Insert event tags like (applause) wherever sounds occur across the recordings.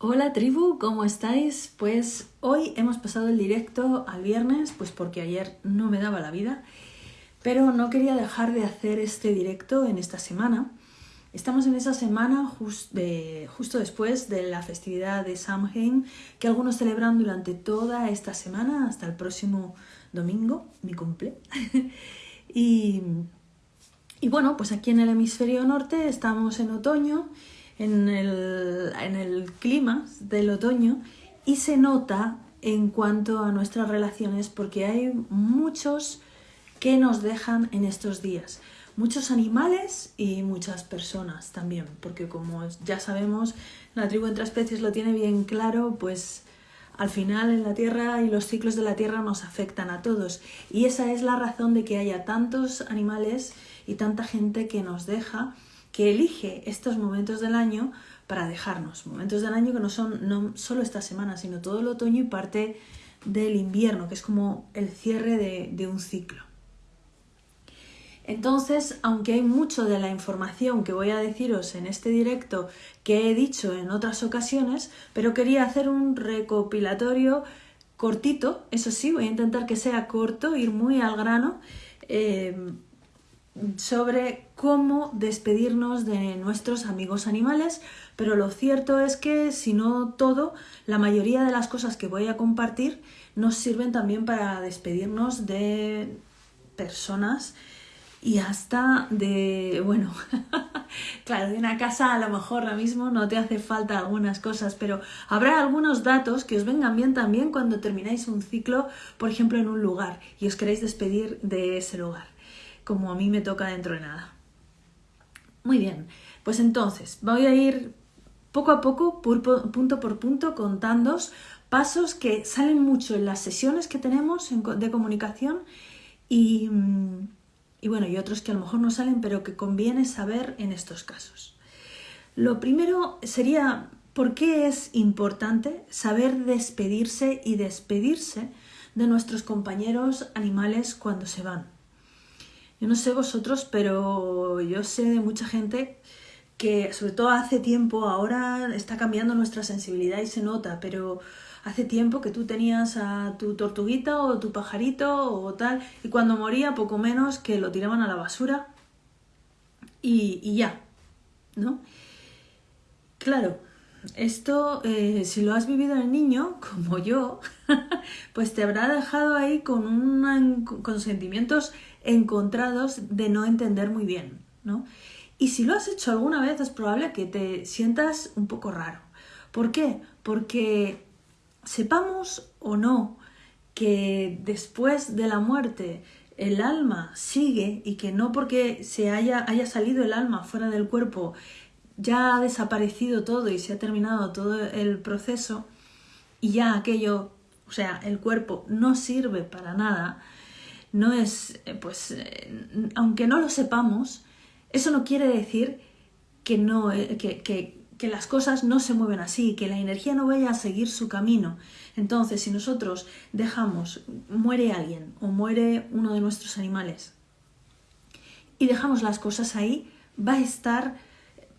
Hola tribu, ¿cómo estáis? Pues hoy hemos pasado el directo al viernes, pues porque ayer no me daba la vida, pero no quería dejar de hacer este directo en esta semana. Estamos en esa semana justo después de la festividad de Samhain, que algunos celebran durante toda esta semana hasta el próximo domingo, mi cumple. (laughs) y, y bueno, pues aquí en el hemisferio norte estamos en otoño en el, en el clima del otoño y se nota en cuanto a nuestras relaciones porque hay muchos que nos dejan en estos días. Muchos animales y muchas personas también, porque como ya sabemos, la tribu entre especies lo tiene bien claro, pues al final en la Tierra y los ciclos de la Tierra nos afectan a todos. Y esa es la razón de que haya tantos animales y tanta gente que nos deja que elige estos momentos del año para dejarnos. Momentos del año que no son no solo esta semana, sino todo el otoño y parte del invierno, que es como el cierre de, de un ciclo. Entonces, aunque hay mucho de la información que voy a deciros en este directo que he dicho en otras ocasiones, pero quería hacer un recopilatorio cortito, eso sí, voy a intentar que sea corto, ir muy al grano, eh, sobre cómo despedirnos de nuestros amigos animales, pero lo cierto es que si no todo, la mayoría de las cosas que voy a compartir nos sirven también para despedirnos de personas y hasta de, bueno, (laughs) claro, de una casa a lo mejor ahora mismo no te hace falta algunas cosas, pero habrá algunos datos que os vengan bien también cuando termináis un ciclo, por ejemplo, en un lugar y os queréis despedir de ese lugar como a mí me toca dentro de nada. Muy bien, pues entonces voy a ir poco a poco, punto por punto, contando pasos que salen mucho en las sesiones que tenemos de comunicación y, mm, y bueno, y otros que a lo mejor no salen, pero que conviene saber en estos casos. Lo primero sería por qué es importante saber despedirse y despedirse de nuestros compañeros animales cuando se van. Yo no sé vosotros, pero yo sé de mucha gente que sobre todo hace tiempo, ahora está cambiando nuestra sensibilidad y se nota, pero hace tiempo que tú tenías a tu tortuguita o tu pajarito o tal, y cuando moría poco menos que lo tiraban a la basura y, y ya, ¿no? Claro, esto, eh, si lo has vivido en niño, (laughs) como yo, pues te habrá dejado ahí con, un con sentimientos encontrados de no entender muy bien, ¿no? Y si lo has hecho alguna vez es probable que te sientas un poco raro. ¿Por qué? Porque sepamos o no que después de la muerte el alma sigue y que no porque se haya, haya salido el alma fuera del cuerpo ya ha desaparecido todo y se ha terminado todo el proceso y ya aquello, o sea, el cuerpo no sirve para nada, no es, eh, pues, eh, aunque no lo sepamos, eso no quiere decir que, no, eh, que, que, que, las cosas no se mueven así, que la energía no vaya a seguir su camino. Entonces, si nosotros dejamos, muere alguien o muere uno de nuestros animales y dejamos las cosas ahí, va a estar,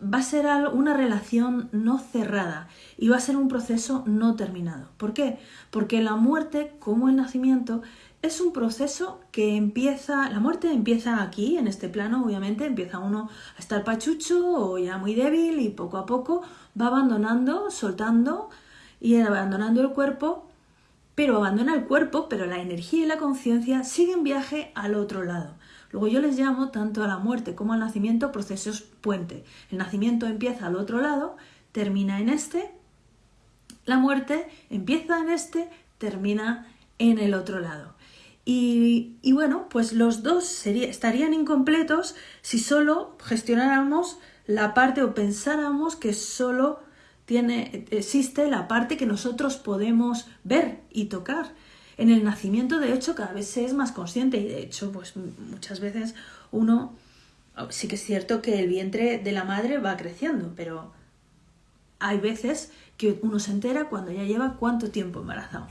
va a ser una relación no cerrada y va a ser un proceso no terminado. ¿Por qué? Porque la muerte, como el nacimiento, es un proceso que empieza, la muerte empieza aquí, en este plano, obviamente, empieza uno a estar pachucho o ya muy débil y poco a poco va abandonando, soltando y abandonando el cuerpo, pero abandona el cuerpo, pero la energía y la conciencia siguen viaje al otro lado. Luego yo les llamo tanto a la muerte como al nacimiento procesos puente. El nacimiento empieza al otro lado, termina en este, la muerte empieza en este, termina en el otro lado. Y, bueno, pues los dos estarían incompletos si solo gestionáramos la parte o pensáramos que solo tiene, existe la parte que nosotros podemos ver y tocar. En el nacimiento, de hecho, cada vez se es más consciente y de hecho, pues muchas veces uno, sí que es cierto que el vientre de la madre va creciendo, pero hay veces que uno se entera cuando ya lleva cuánto tiempo embarazado.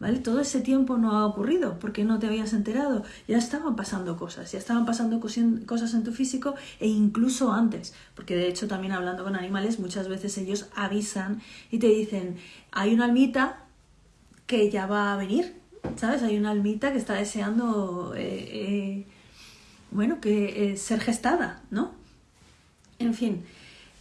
¿Vale? Todo ese tiempo no ha ocurrido porque no te habías enterado. Ya estaban pasando cosas, ya estaban pasando cosas en tu físico e incluso antes. Porque de hecho también hablando con animales muchas veces ellos avisan y te dicen, hay una almita que ya va a venir, ¿sabes? Hay una almita que está deseando, eh, eh, bueno, que eh, ser gestada, ¿no? En fin,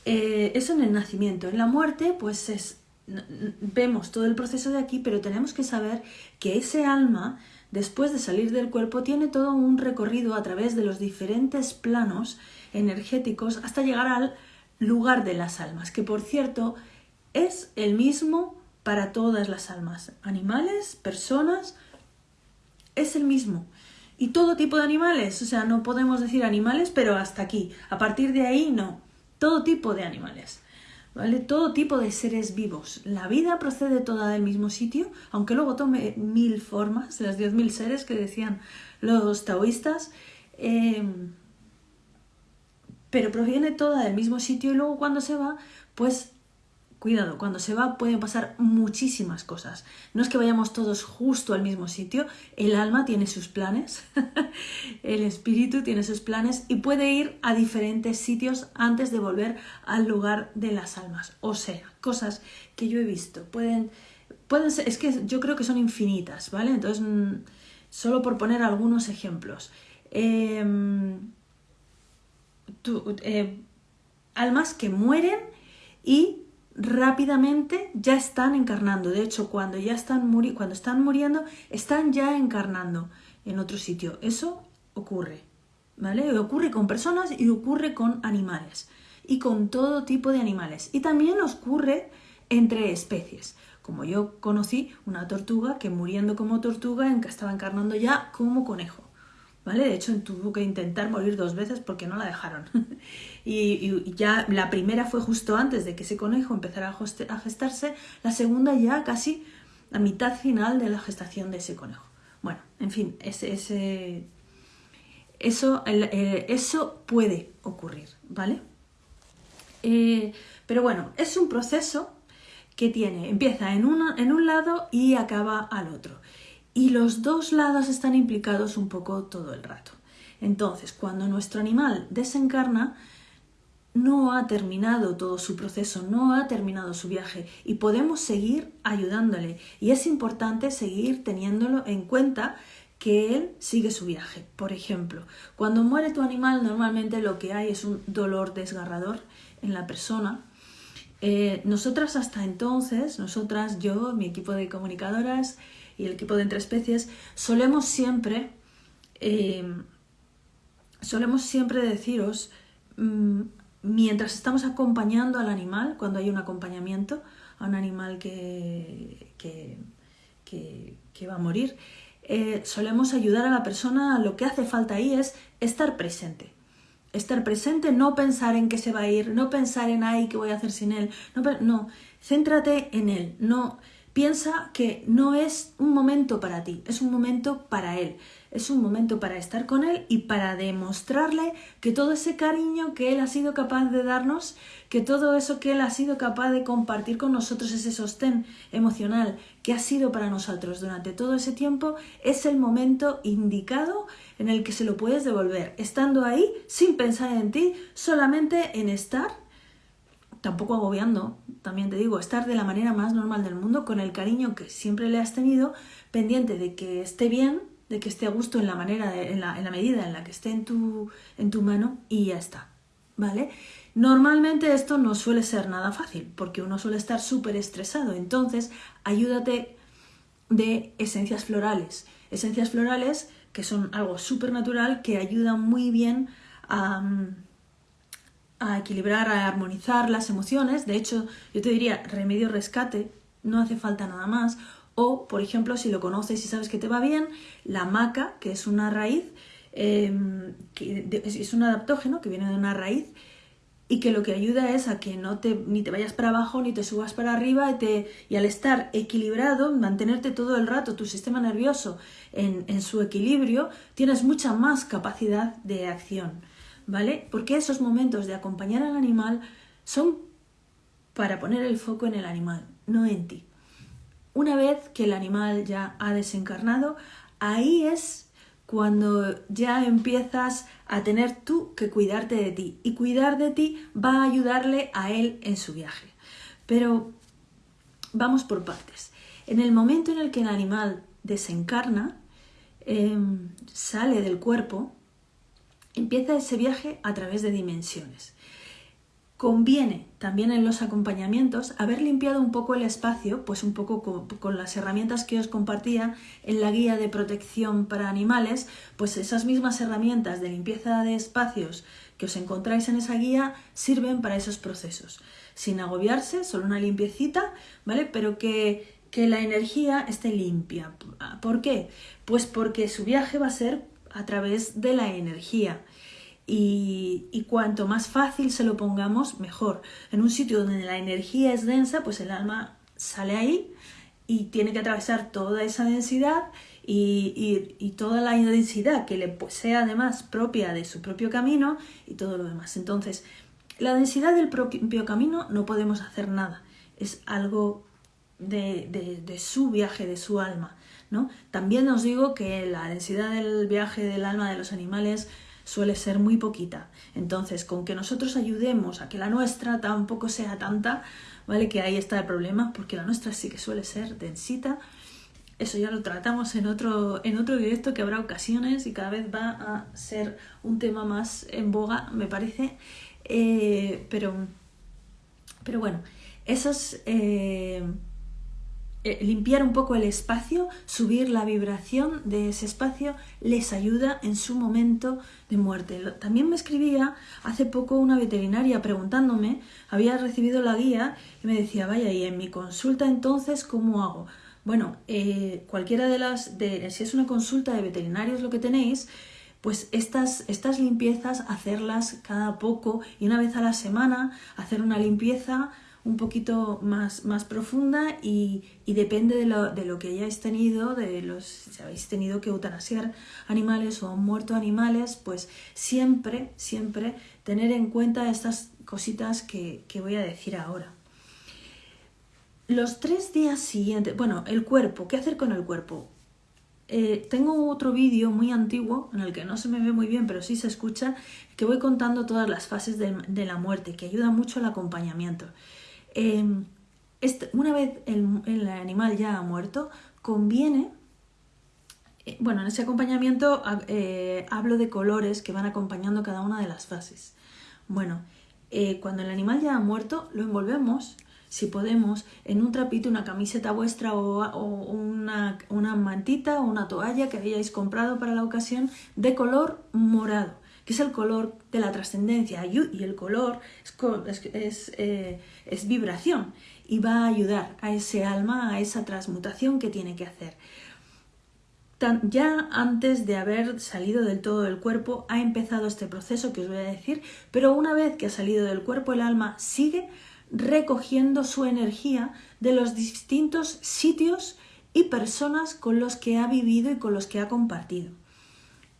eso en el nacimiento. En la muerte, pues es vemos todo el proceso de aquí, pero tenemos que saber que ese alma, después de salir del cuerpo, tiene todo un recorrido a través de los diferentes planos energéticos hasta llegar al lugar de las almas, que por cierto es el mismo para todas las almas, animales, personas, es el mismo. Y todo tipo de animales, o sea, no podemos decir animales, pero hasta aquí. A partir de ahí, no. Todo tipo de animales. ¿Vale? Todo tipo de seres vivos. La vida procede toda del mismo sitio, aunque luego tome mil formas, las diez mil seres que decían los taoístas, em, pero proviene toda del mismo sitio y luego cuando se va, pues Cuidado, cuando se va pueden pasar muchísimas cosas. No es que vayamos todos justo al mismo sitio, el alma tiene sus planes, (laughs) el espíritu tiene sus planes y puede ir a diferentes sitios antes de volver al lugar de las almas. O sea, cosas que yo he visto. Pueden, pueden ser, es que yo creo que son infinitas, ¿vale? Entonces, mm, solo por poner algunos ejemplos. Em, eh, almas que mueren y rápidamente ya están encarnando. De hecho, cuando ya están, muri cuando están muriendo, están ya encarnando en otro sitio. Eso ocurre, ¿vale? Ocurre con personas y ocurre con animales. Y con todo tipo de animales. Y también ocurre entre especies. Como yo conocí una tortuga que muriendo como tortuga estaba encarnando ya como conejo. ¿Vale? De hecho, tuvo que intentar morir dos veces porque no la dejaron. (laughs) y, ya la primera fue justo antes de que ese conejo empezara a gestarse, la segunda ya casi a mitad final de la gestación de ese conejo. Bueno, en fin, ese, eso, eh, eso puede ocurrir, ¿vale? Eh, pero bueno, es un proceso que tiene, empieza en, en un lado y acaba al otro y los dos lados están implicados un poco todo el rato. Entonces, cuando nuestro animal desencarna, no ha terminado todo su proceso, no ha terminado su viaje y podemos seguir ayudándole. Y es importante seguir teniéndolo en cuenta que él sigue su viaje. Por ejemplo, cuando muere tu animal, normalmente lo que hay es un dolor desgarrador en la persona. Eh, nosotras hasta entonces, nosotras, yo, mi equipo de comunicadoras, y el equipo de entre especies, solemos siempre, eh, solemos siempre deciros, mm, mientras estamos acompañando al animal, cuando hay un acompañamiento a un animal que, que, va a morir, eh, solemos ayudar a la persona, lo que hace falta ahí es estar presente. Estar presente, no pensar en que se va a ir, no pensar en, ay, ¿qué voy a hacer sin él? No, no céntrate en él, no Piensa que no es un momento para ti, es un momento para él, es un momento para estar con él y para demostrarle que todo ese cariño que él ha sido capaz de darnos, que todo eso que él ha sido capaz de compartir con nosotros, ese sostén emocional que ha sido para nosotros durante todo ese tiempo, es el momento indicado en el que se lo puedes devolver, estando ahí sin pensar en ti, solamente en estar tampoco agobiando, también te digo, estar de la manera más normal del mundo, con el cariño que siempre le has tenido, pendiente de que esté bien, de que esté a gusto en la manera, en, la, medida en la que esté en tu, en tu mano y ya está, ¿vale? Normalmente esto no suele ser nada fácil, porque uno suele estar súper estresado, entonces ayúdate de esencias florales, esencias florales que son algo súper natural, que ayudan muy bien a a equilibrar, a armonizar las emociones. De hecho, yo te diría remedio rescate, no hace falta nada más. O, por ejemplo, si lo conoces y sabes que te va bien, la maca, que es una raíz, em, que es un adaptógeno que viene de una raíz y que lo que ayuda es a que no te, ni te vayas para abajo ni te subas para arriba y, te, y al estar equilibrado, mantenerte todo el rato tu sistema nervioso en, en su equilibrio, tienes mucha más capacidad de acción. ¿Vale? Porque esos momentos de acompañar al animal son para poner el foco en el animal, no en ti. Una vez que el animal ya ha desencarnado, ahí es cuando ya empiezas a tener tú que cuidarte de ti. Y cuidar de ti va a ayudarle a él en su viaje. Pero vamos por partes. En el momento en el que el animal desencarna, em, sale del cuerpo, empieza ese viaje a través de dimensiones. Conviene también en los acompañamientos haber limpiado un poco el espacio, pues un poco con, las herramientas que os compartía en la guía de protección para animales, pues esas mismas herramientas de limpieza de espacios que os encontráis en esa guía sirven para esos procesos. Sin agobiarse, solo una limpiecita, ¿vale? Pero que, que la energía esté limpia. ¿Por qué? Pues porque su viaje va a ser a través de la energía y, cuanto más fácil se lo pongamos, mejor. En un sitio donde la energía es densa, pues el alma sale ahí y tiene que atravesar toda esa densidad y, toda la densidad que le sea además propia de su propio camino y todo lo demás. Entonces, la densidad del propio camino no podemos hacer nada, es algo de, de, su viaje, de su alma. ¿no? También os digo que la densidad del viaje del alma de los animales suele ser muy poquita. Entonces, con que nosotros ayudemos a que la nuestra tampoco sea tanta, ¿vale? Que ahí está el problema, porque la nuestra sí que suele ser densita. Eso ya lo tratamos en otro, en otro directo que habrá ocasiones y cada vez va a ser un tema más en boga, me parece. Eh, pero, pero bueno, esos... Eh, eh, limpiar un poco el espacio, subir la vibración de ese espacio, les ayuda en su momento de muerte. También me escribía hace poco una veterinaria preguntándome, había recibido la guía y me decía, vaya, y en mi consulta entonces, ¿cómo hago? Bueno, eh, cualquiera de las, de, si es una consulta de veterinarios lo que tenéis, pues estas, estas limpiezas hacerlas cada poco y una vez a la semana hacer una limpieza un poquito más, más profunda y, depende de lo, de lo, que hayáis tenido, de los, si habéis tenido que eutanasiar animales o muerto animales, pues siempre, siempre tener en cuenta estas cositas que, voy a decir ahora. Los tres días siguientes, bueno, el cuerpo, ¿qué hacer con el cuerpo? Eh, tengo otro vídeo muy antiguo en el que no se me ve muy bien, pero sí se escucha, que voy contando todas las fases de la muerte, que ayuda mucho al acompañamiento. Em, una vez el, animal ya ha muerto, conviene, eh, bueno, en ese acompañamiento eh, hablo de colores que van acompañando cada una de las fases. Bueno, eh, cuando el animal ya ha muerto, lo envolvemos, si podemos, en un trapito, una camiseta vuestra o, una, una mantita o una toalla que hayáis comprado para la ocasión de color morado que es el color de la trascendencia y el color es, eh, es, vibración y va a ayudar a ese alma, a esa transmutación que tiene que hacer. ya antes de haber salido del todo del cuerpo ha empezado este proceso que os voy a decir, pero una vez que ha salido del cuerpo el alma sigue recogiendo su energía de los distintos sitios y personas con los que ha vivido y con los que ha compartido.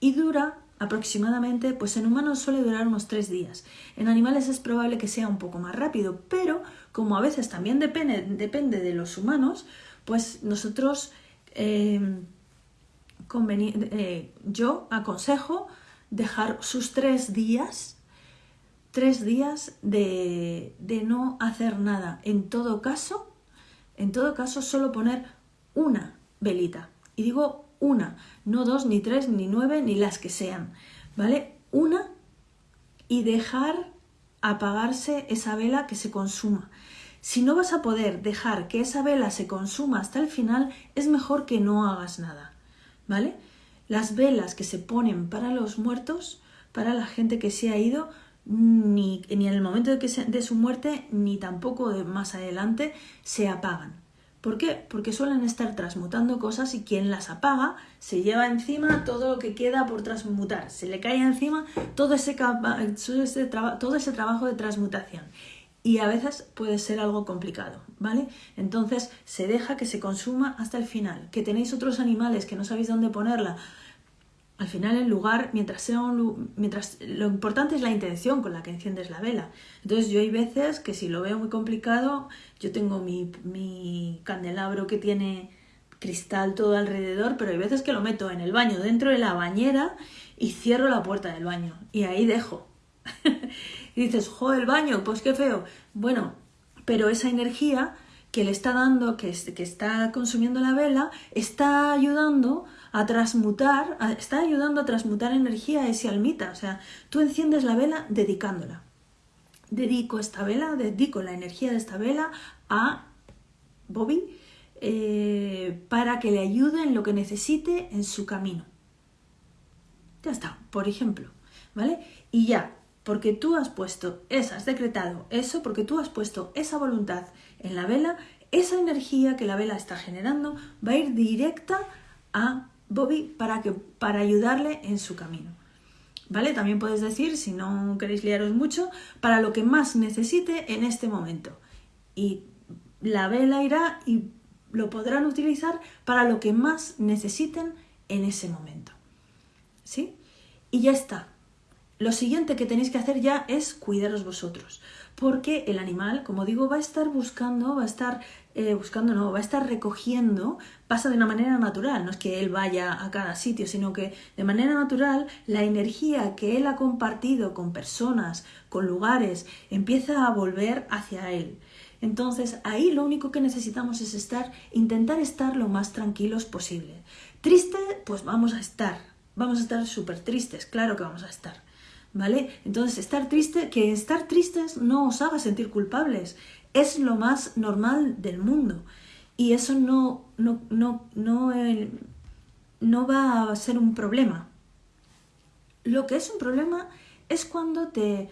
Y dura aproximadamente, pues en humanos suele durar unos tres días. En animales es probable que sea un poco más rápido, pero como a veces también depende, depende de los humanos, pues nosotros, eh, eh, yo aconsejo dejar sus tres días, tres días de, de no hacer nada. En todo caso, en todo caso, solo poner una velita. Y digo una, no dos, ni tres, ni nueve, ni las que sean, ¿vale? Una y dejar apagarse esa vela que se consuma. Si no vas a poder dejar que esa vela se consuma hasta el final, es mejor que no hagas nada, ¿vale? Las velas que se ponen para los muertos, para la gente que se ha ido, ni, en el momento de, que de su muerte, ni tampoco de más adelante, se apagan. ¿Por qué? Porque suelen estar transmutando cosas y quien las apaga se lleva encima todo lo que queda por transmutar. Se le cae encima todo ese, trabajo de transmutación. Y a veces puede ser algo complicado, ¿vale? Entonces se deja que se consuma hasta el final. Que tenéis otros animales que no sabéis dónde ponerla, Al final el lugar, mientras sea un mientras lo importante es la intención con la que enciendes la vela. Entonces yo hay veces que si lo veo muy complicado, yo tengo mi, mi candelabro que tiene cristal todo alrededor, pero hay veces que lo meto en el baño, dentro de la bañera y cierro la puerta del baño y ahí dejo. (laughs) y dices, jo, el baño, pues qué feo. Bueno, pero esa energía que le está dando, que, que está consumiendo la vela, está ayudando a transmutar, está ayudando a transmutar energía a ese almita. O sea, tú enciendes la vela dedicándola. Dedico esta vela, dedico la energía de esta vela a Bobby eh, para que le ayude en lo que necesite en su camino. Ya está, por ejemplo, ¿vale? Y ya, porque tú has puesto, esa, has decretado eso, porque tú has puesto esa voluntad en la vela, esa energía que la vela está generando va a ir directa a Bobby para, que, para ayudarle en su camino. ¿Vale? También puedes decir, si no queréis liaros mucho, para lo que más necesite en este momento. Y la vela irá y lo podrán utilizar para lo que más necesiten en ese momento. ¿Sí? Y ya está. Lo siguiente que tenéis que hacer ya es cuidaros vosotros, porque el animal, como digo, va a estar buscando, va a estar eh, buscando, no, va a estar recogiendo, pasa de una manera natural, no es que él vaya a cada sitio, sino que de manera natural la energía que él ha compartido con personas, con lugares, empieza a volver hacia él. Entonces ahí lo único que necesitamos es estar, intentar estar lo más tranquilos posible. Triste, pues vamos a estar, vamos a estar súper tristes, claro que vamos a estar. ¿Vale? Entonces, estar triste, que estar tristes no os haga sentir culpables, es lo más normal del mundo. Y eso no, no, no, no, eh, no va a ser un problema. Lo que es un problema es cuando te,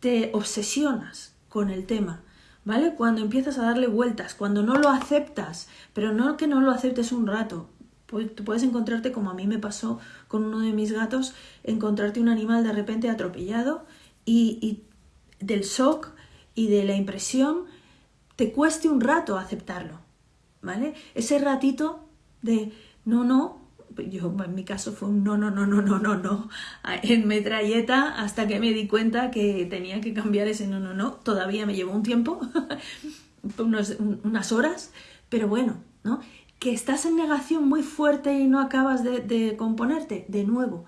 te obsesionas con el tema ¿vale? Cuando empiezas a darle vueltas, cuando no lo aceptas, pero no que no lo aceptes un rato. Tú puedes encontrarte, como a mí me pasó con uno de mis gatos, encontrarte un animal de repente atropellado y, y del shock y de la impresión te cueste un rato aceptarlo, ¿vale? Ese ratito de no, no, yo en mi caso fue un no, no, no, no, no, no, no, en metralleta hasta que me di cuenta que tenía que cambiar ese no, no, no. Todavía me llevó un tiempo, (laughs) unas horas, pero bueno, ¿no? Que estás en negación muy fuerte y no acabas de, de componerte, de nuevo.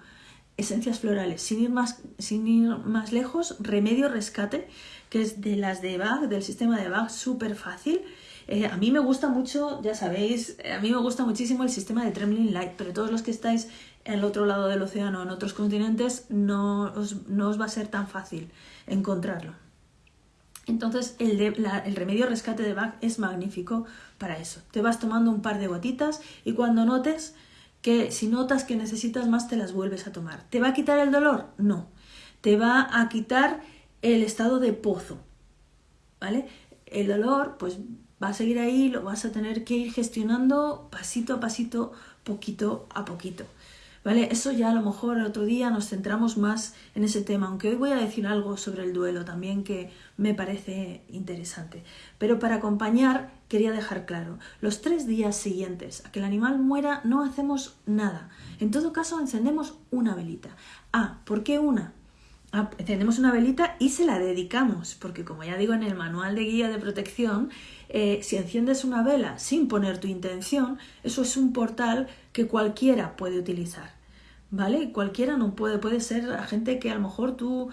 Esencias florales, sin ir, más, sin ir más lejos, remedio rescate, que es de las de Bach, del sistema de Bach, súper fácil eh, a mí me gusta mucho, ya sabéis, eh, a mí me gusta muchísimo el sistema de Trembling Light, pero todos los que estáis al otro lado del océano, en otros continentes, no os, no os va a ser tan fácil encontrarlo. Entonces el, el, remedio rescate de Bach es magnífico para eso. Te vas tomando un par de gotitas y cuando notes que si notas que necesitas más te las vuelves a tomar. ¿Te va a quitar el dolor? No. Te va a quitar el estado de pozo. ¿Vale? El dolor, pues va a seguir ahí, lo vas a tener que ir gestionando pasito a pasito, poquito a poquito. ¿Vale? Eso ya a lo mejor otro día nos centramos más en ese tema, aunque hoy voy a decir algo sobre el duelo también que me parece interesante. Pero para acompañar quería dejar claro, los tres días siguientes a que el animal muera no hacemos nada. En todo caso encendemos una velita. Ah, ¿por qué una? Ah, encendemos una velita y se la dedicamos, porque como ya digo en el manual de guía de protección, eh, si enciendes una vela sin poner tu intención, eso es un portal que cualquiera puede utilizar, ¿vale? Cualquiera no puede, puede ser gente que a lo mejor tú,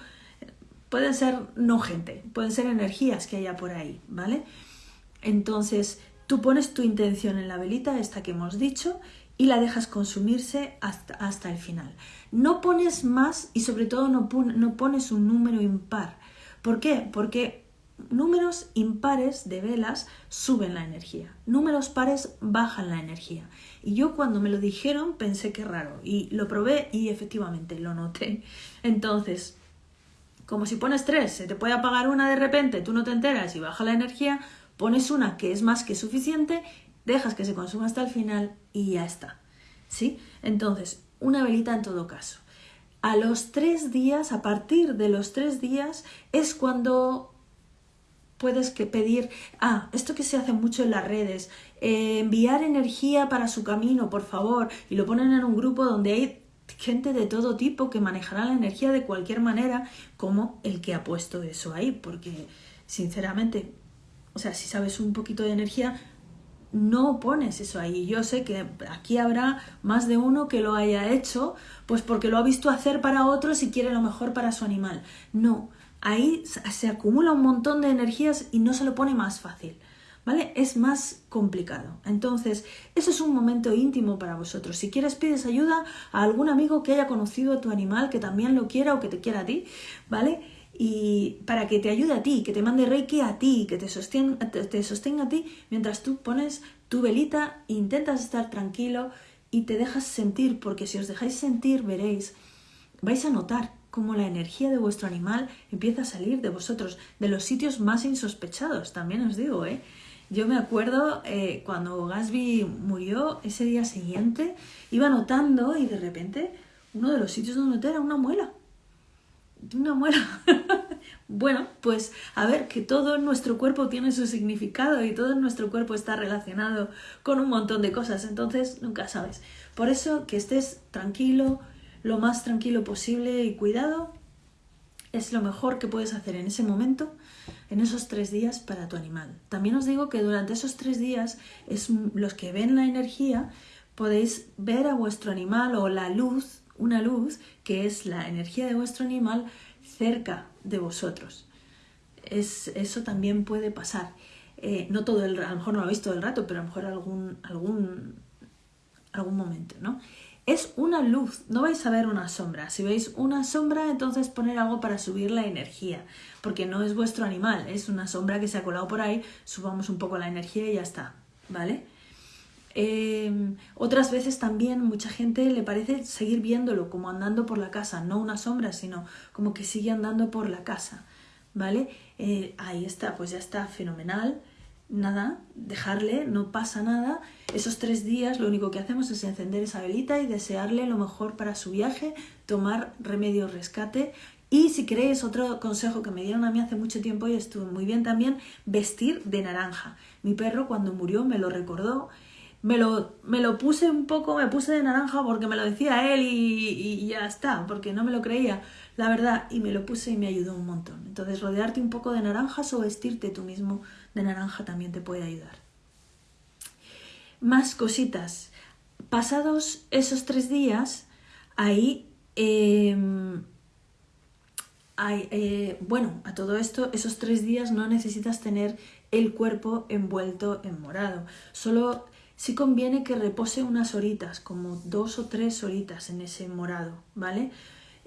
pueden ser no gente, pueden ser energías que haya por ahí, ¿vale? Entonces, tú pones tu intención en la velita, esta que hemos dicho, y la dejas consumirse hasta, el final. No pones más y sobre todo no, no pones un número impar. ¿Por qué? Porque números impares de velas suben la energía, números pares bajan la energía. Y yo cuando me lo dijeron pensé que raro y lo probé y efectivamente lo noté. Entonces, como si pones tres, se te puede apagar una de repente, tú no te enteras y baja la energía, pones una que es más que suficiente, dejas que se consuma hasta el final y ya está. ¿Sí? Entonces, una velita en todo caso. A los tres días, a partir de los tres días, es cuando puedes que pedir, ah, esto que se hace mucho en las redes, eh, enviar energía para su camino, por favor, y lo ponen en un grupo donde hay gente de todo tipo que manejará la energía de cualquier manera, como el que ha puesto eso ahí, porque sinceramente, o sea, si sabes un poquito de energía, no pones eso ahí. Yo sé que aquí habrá más de uno que lo haya hecho, pues porque lo ha visto hacer para otros y quiere lo mejor para su animal. No, ahí se acumula un montón de energías y no se lo pone más fácil. ¿Vale? Es más complicado. Entonces, eso es un momento íntimo para vosotros. Si quieres, pides ayuda a algún amigo que haya conocido a tu animal, que también lo quiera o que te quiera a ti, ¿vale? y para que te ayude a ti, que te mande reiki a ti, que te sostenga, te, sostenga a ti mientras tú pones tu velita, intentas estar tranquilo y te dejas sentir, porque si os dejáis sentir veréis, vais a notar cómo la energía de vuestro animal empieza a salir de vosotros, de los sitios más insospechados, también os digo, ¿eh? Yo me acuerdo eh, cuando Gasby murió, ese día siguiente, iba notando y de repente uno de los sitios donde noté era una muela una muela. (laughs) bueno, pues a ver, que todo nuestro cuerpo tiene su significado y todo nuestro cuerpo está relacionado con un montón de cosas, entonces nunca sabes. Por eso que estés tranquilo, lo más tranquilo posible y cuidado es lo mejor que puedes hacer en ese momento, en esos tres días para tu animal. También os digo que durante esos tres días es los que ven la energía podéis ver a vuestro animal o la luz una luz que es la energía de vuestro animal cerca de vosotros. Es, eso también puede pasar. Eh, no todo el, a lo mejor no lo habéis todo el rato, pero a lo mejor algún, algún, algún momento, ¿no? Es una luz, no vais a ver una sombra. Si veis una sombra, entonces poner algo para subir la energía, porque no es vuestro animal, es una sombra que se ha colado por ahí, subamos un poco la energía y ya está, ¿vale? Em, otras veces también mucha gente le parece seguir viéndolo como andando por la casa, no una sombra, sino como que sigue andando por la casa, ¿vale? Eh, ahí está, pues ya está fenomenal. Nada, dejarle, no pasa nada. Esos tres días lo único que hacemos es encender esa velita y desearle lo mejor para su viaje, tomar remedio rescate y si queréis, otro consejo que me dieron a mí hace mucho tiempo y estuvo muy bien también, vestir de naranja. Mi perro cuando murió me lo recordó me lo, me lo puse un poco, me puse de naranja porque me lo decía él y, y, ya está, porque no me lo creía, la verdad, y me lo puse y me ayudó un montón. Entonces, rodearte un poco de naranjas o vestirte tú mismo de naranja también te puede ayudar. Más cositas. Pasados esos tres días, ahí, em, eh, bueno, a todo esto, esos tres días no necesitas tener el cuerpo envuelto en morado. Solo sí conviene que repose unas horitas, como dos o tres horitas en ese morado, ¿vale?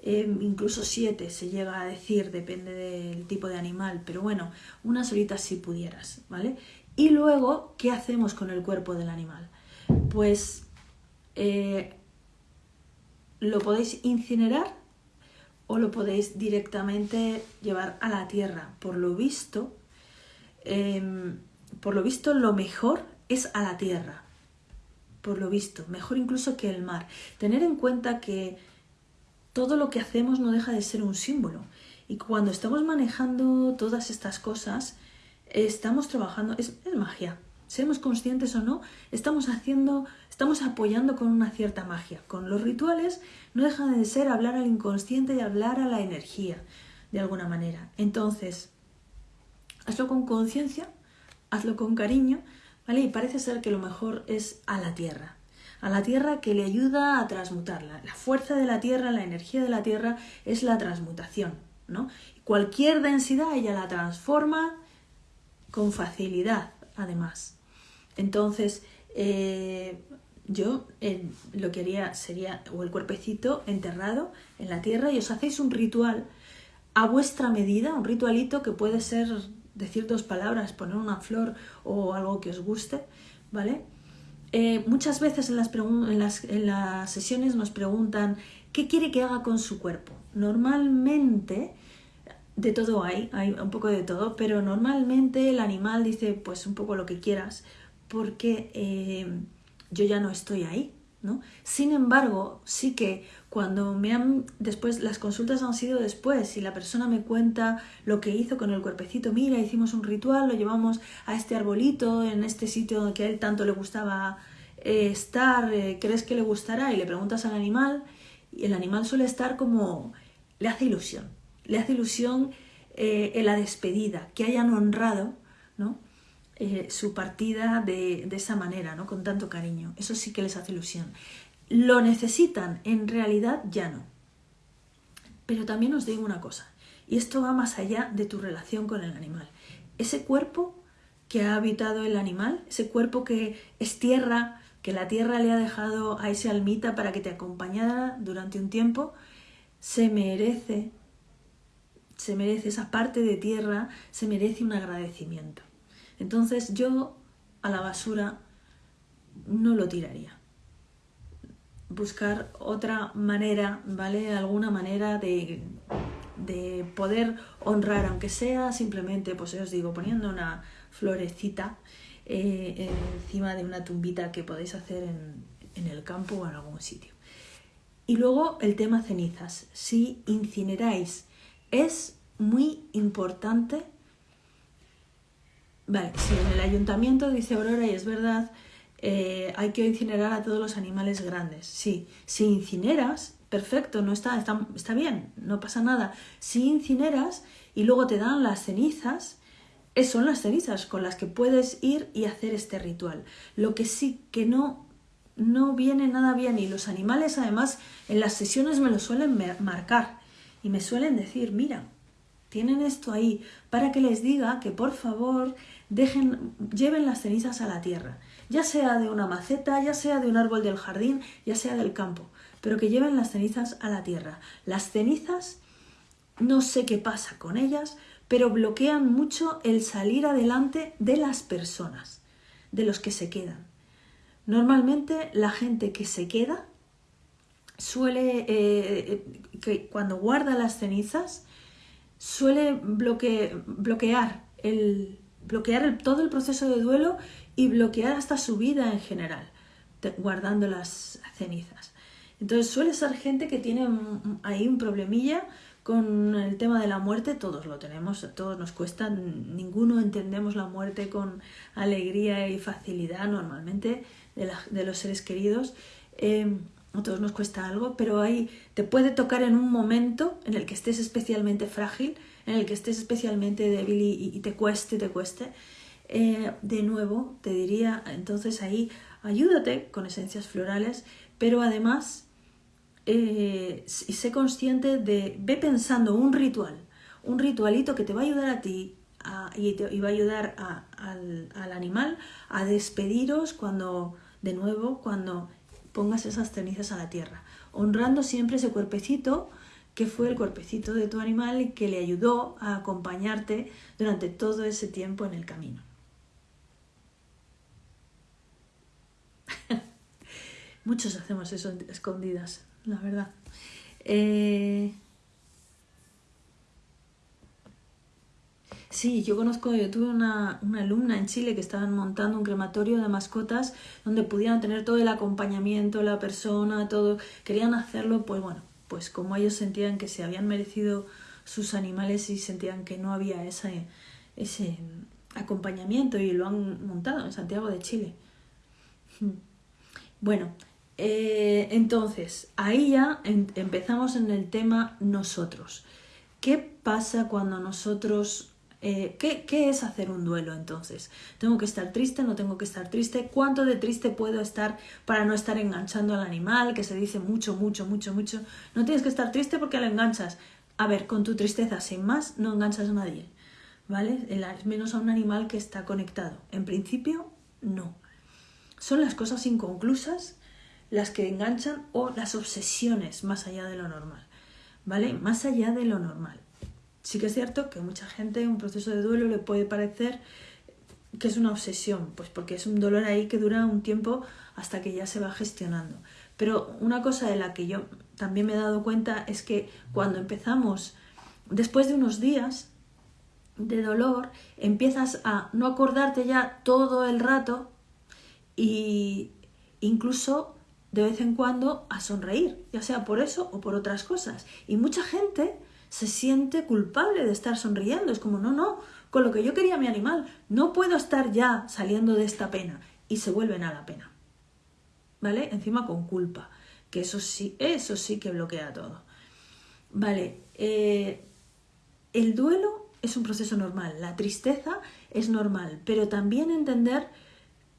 Em, incluso siete se llega a decir, depende del tipo de animal, pero bueno, unas horitas si pudieras, ¿vale? Y luego, ¿qué hacemos con el cuerpo del animal? Pues eh, lo podéis incinerar o lo podéis directamente llevar a la tierra. Por lo visto, em, por lo visto, lo mejor es a la tierra, por lo visto, mejor incluso que el mar. Tener en cuenta que todo lo que hacemos no deja de ser un símbolo. Y cuando estamos manejando todas estas cosas, estamos trabajando, es, magia. Seamos conscientes o no, estamos haciendo, estamos apoyando con una cierta magia. Con los rituales no deja de ser hablar al inconsciente y hablar a la energía, de alguna manera. Entonces, hazlo con conciencia, hazlo con cariño, y parece ser que lo mejor es a la tierra, a la tierra que le ayuda a transmutarla. La fuerza de la tierra, la energía de la tierra es la transmutación, ¿no? Cualquier densidad ella la transforma con facilidad, además. Entonces, eh, yo eh, lo que haría sería o el cuerpecito enterrado en la tierra y os hacéis un ritual a vuestra medida, un ritualito que puede ser decir dos palabras, poner una flor o algo que os guste, ¿vale? Eh, muchas veces en las, en, las, en las sesiones nos preguntan qué quiere que haga con su cuerpo. Normalmente, de todo hay, hay un poco de todo, pero normalmente el animal dice pues un poco lo que quieras porque eh, yo ya no estoy ahí, ¿no? Sin embargo, sí que cuando me han después las consultas han sido después y la persona me cuenta lo que hizo con el cuerpecito, mira, hicimos un ritual, lo llevamos a este arbolito en este sitio que a él tanto le gustaba eh, estar, eh, ¿crees que le gustará? Y le preguntas al animal y el animal suele estar como, le hace ilusión, le hace ilusión eh, en la despedida, que hayan honrado ¿no? Eh, su partida de, de, esa manera, ¿no? con tanto cariño. Eso sí que les hace ilusión. Lo necesitan, en realidad ya no. Pero también os digo una cosa, y esto va más allá de tu relación con el animal. Ese cuerpo que ha habitado el animal, ese cuerpo que es tierra, que la tierra le ha dejado a ese almita para que te acompañara durante un tiempo, se merece, se merece esa parte de tierra, se merece un agradecimiento. Entonces yo a la basura no lo tiraría. Buscar otra manera, ¿vale? Alguna manera de, de poder honrar, aunque sea simplemente, pues os digo, poniendo una florecita eh, encima de una tumbita que podéis hacer en, en el campo o en algún sitio. Y luego el tema cenizas. Si incineráis, es muy importante. Vale, si en el ayuntamiento dice Aurora, y es verdad, eh, hay que incinerar a todos los animales grandes. Sí, si incineras, perfecto, no está, está, está bien, no pasa nada. Si incineras y luego te dan las cenizas, son las cenizas con las que puedes ir y hacer este ritual. Lo que sí que no, no viene nada bien y los animales además en las sesiones me lo suelen marcar y me suelen decir, mira, tienen esto ahí para que les diga que por favor dejen, lleven las cenizas a la tierra, ya sea de una maceta, ya sea de un árbol del jardín, ya sea del campo, pero que lleven las cenizas a la tierra. Las cenizas, no sé qué pasa con ellas, pero bloquean mucho el salir adelante de las personas, de los que se quedan. Normalmente la gente que se queda suele, eh, que cuando guarda las cenizas, suele bloquear, el, bloquear todo el proceso de duelo y bloquear hasta su vida en general, guardando las cenizas. Entonces suele ser gente que tiene ahí un problemilla con el tema de la muerte todos lo tenemos, todos nos cuesta, ninguno entendemos la muerte con alegría y facilidad normalmente de, los seres queridos. Eh, a todos nos cuesta algo, pero ahí te puede tocar en un momento en el que estés especialmente frágil, en el que estés especialmente débil y, te cueste, te cueste. Eh, de nuevo, te diría, entonces ahí ayúdate con esencias florales, pero además eh, sé consciente de, ve pensando un ritual, un ritualito que te va a ayudar a ti y, te, va a ayudar al, animal a despediros cuando, de nuevo, cuando pongas esas cenizas a la tierra, honrando siempre ese cuerpecito que fue el cuerpecito de tu animal y que le ayudó a acompañarte durante todo ese tiempo en el camino. (laughs) Muchos hacemos eso escondidas la verdad. Eh, sí, yo conozco, yo tuve una, una, alumna en Chile que estaban montando un crematorio de mascotas donde pudieran tener todo el acompañamiento, la persona, todo. Querían hacerlo, pues bueno, pues como ellos sentían que se habían merecido sus animales y sentían que no había ese, ese acompañamiento y lo han montado en Santiago de Chile. (laughs) Bueno, eh, entonces, ahí ya empezamos en el tema nosotros. ¿Qué pasa cuando nosotros... Eh, ¿qué, ¿Qué es hacer un duelo entonces? ¿Tengo que estar triste? ¿No tengo que estar triste? ¿Cuánto de triste puedo estar para no estar enganchando al animal? Que se dice mucho, mucho, mucho, mucho. No tienes que estar triste porque lo enganchas. A ver, con tu tristeza sin más no enganchas a nadie. ¿Vale? Menos a un animal que está conectado. En principio, no. Son las cosas inconclusas las que enganchan o las obsesiones más allá de lo normal, ¿vale? Más allá de lo normal. Sí que es cierto que mucha gente un proceso de duelo le puede parecer que es una obsesión, pues porque es un dolor ahí que dura un tiempo hasta que ya se va gestionando. Pero una cosa de la que yo también me he dado cuenta es que cuando empezamos, después de unos días de dolor, empiezas a no acordarte ya todo el rato y incluso de vez en cuando a sonreír, ya sea por eso o por otras cosas. Y mucha gente se siente culpable de estar sonriendo. Es como, no, no, con lo que yo quería mi animal, no puedo estar ya saliendo de esta pena. Y se vuelven a la pena. ¿Vale? Encima con culpa. que eso sí, eso sí que bloquea todo. Vale, eh, el duelo es un proceso normal, la tristeza es normal, pero también entender